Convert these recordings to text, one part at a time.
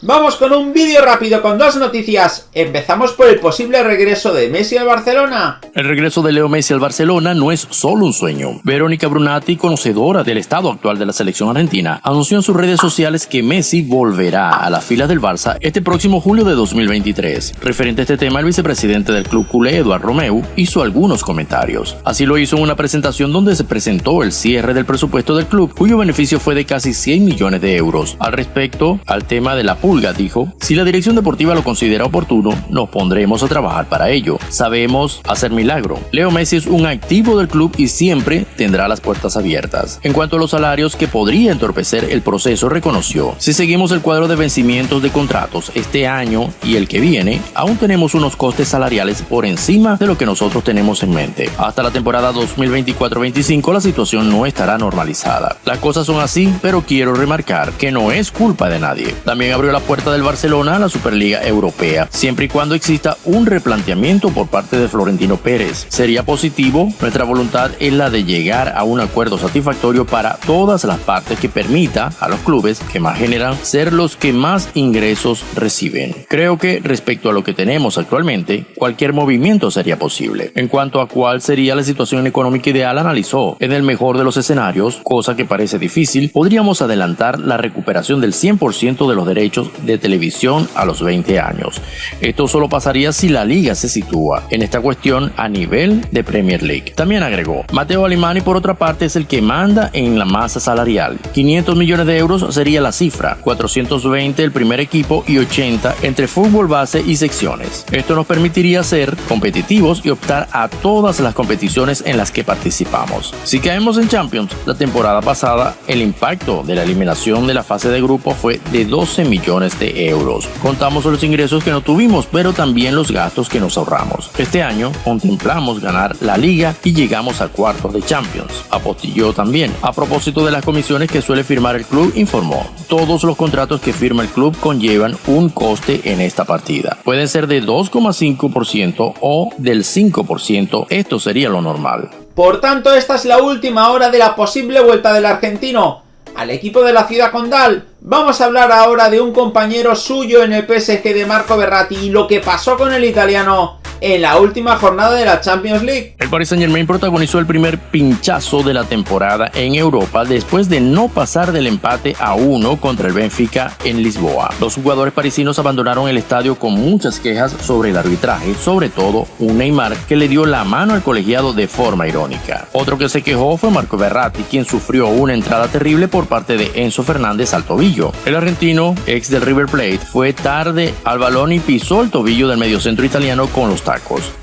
Vamos con un vídeo rápido con dos noticias. Empezamos por el posible regreso de Messi al Barcelona. El regreso de Leo Messi al Barcelona no es solo un sueño. Verónica Brunati, conocedora del estado actual de la selección argentina, anunció en sus redes sociales que Messi volverá a las filas del Barça este próximo julio de 2023. Referente a este tema, el vicepresidente del club culé, Eduard Romeu, hizo algunos comentarios. Así lo hizo en una presentación donde se presentó el cierre del presupuesto del club, cuyo beneficio fue de casi 100 millones de euros. Al respecto, al tema de la Dijo, si la dirección deportiva lo considera oportuno, nos pondremos a trabajar para ello. Sabemos hacer milagro. Leo Messi es un activo del club y siempre tendrá las puertas abiertas. En cuanto a los salarios que podría entorpecer el proceso, reconoció, si seguimos el cuadro de vencimientos de contratos este año y el que viene, aún tenemos unos costes salariales por encima de lo que nosotros tenemos en mente. Hasta la temporada 2024-25 la situación no estará normalizada. Las cosas son así, pero quiero remarcar que no es culpa de nadie. También abrió la puerta del Barcelona a la Superliga Europea, siempre y cuando exista un replanteamiento por parte de Florentino Pérez. Sería positivo, nuestra voluntad es la de llegar a un acuerdo satisfactorio para todas las partes que permita a los clubes que más generan ser los que más ingresos reciben. Creo que respecto a lo que tenemos actualmente, cualquier movimiento sería posible. En cuanto a cuál sería la situación económica ideal, analizó, en el mejor de los escenarios, cosa que parece difícil, podríamos adelantar la recuperación del 100% de los derechos de televisión a los 20 años. Esto solo pasaría si la liga se sitúa en esta cuestión a nivel de Premier League. También agregó, Mateo Alimani por otra parte es el que manda en la masa salarial. 500 millones de euros sería la cifra, 420 el primer equipo y 80 entre fútbol base y secciones. Esto nos permitiría ser competitivos y optar a todas las competiciones en las que participamos. Si caemos en Champions, la temporada pasada el impacto de la eliminación de la fase de grupo fue de 12 millones de euros. Contamos los ingresos que no tuvimos, pero también los gastos que nos ahorramos. Este año contemplamos ganar la liga y llegamos a cuartos de Champions. Apostilló también. A propósito de las comisiones que suele firmar el club, informó, todos los contratos que firma el club conllevan un coste en esta partida. Pueden ser de 2,5% o del 5%, esto sería lo normal. Por tanto, esta es la última hora de la posible vuelta del argentino al equipo de la ciudad condal. Vamos a hablar ahora de un compañero suyo en el PSG de Marco Berratti y lo que pasó con el italiano en la última jornada de la Champions League. El Paris Saint Germain protagonizó el primer pinchazo de la temporada en Europa después de no pasar del empate a uno contra el Benfica en Lisboa. Los jugadores parisinos abandonaron el estadio con muchas quejas sobre el arbitraje, sobre todo un Neymar que le dio la mano al colegiado de forma irónica. Otro que se quejó fue Marco Berratti, quien sufrió una entrada terrible por parte de Enzo Fernández al tobillo. El argentino, ex del River Plate, fue tarde al balón y pisó el tobillo del mediocentro italiano con los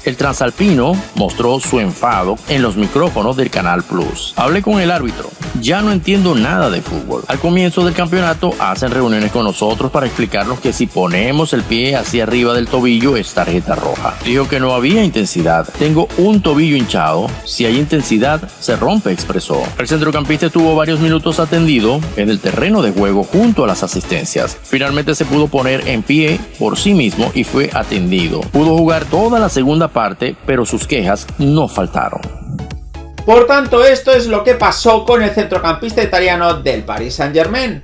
el transalpino mostró su enfado en los micrófonos del Canal Plus. Hablé con el árbitro. Ya no entiendo nada de fútbol. Al comienzo del campeonato hacen reuniones con nosotros para explicarnos que si ponemos el pie hacia arriba del tobillo es tarjeta roja. Dijo que no había intensidad. Tengo un tobillo hinchado. Si hay intensidad, se rompe, expresó. El centrocampista estuvo varios minutos atendido en el terreno de juego junto a las asistencias. Finalmente se pudo poner en pie por sí mismo y fue atendido. Pudo jugar toda la segunda parte, pero sus quejas no faltaron. Por tanto, esto es lo que pasó con el centrocampista italiano del Paris Saint Germain.